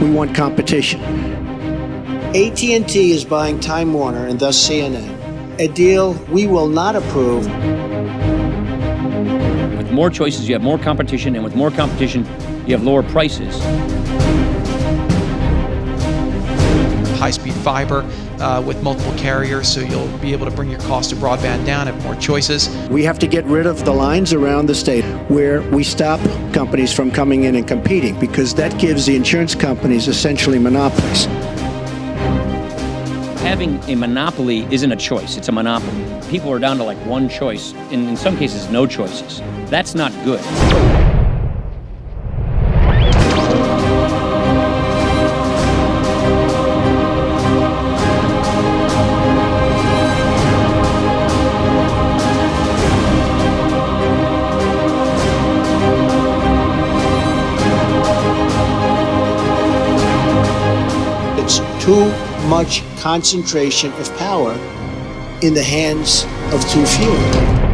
We want competition. AT&T is buying Time Warner and thus CNN, a deal we will not approve. With more choices, you have more competition, and with more competition, you have lower prices. High-speed fiber uh, with multiple carriers, so you'll be able to bring your cost of broadband down, have more choices. We have to get rid of the lines around the state where we stop companies from coming in and competing because that gives the insurance companies essentially monopolies. Having a monopoly isn't a choice, it's a monopoly. People are down to like one choice, and in some cases, no choices. That's not good. Too much concentration of power in the hands of too few.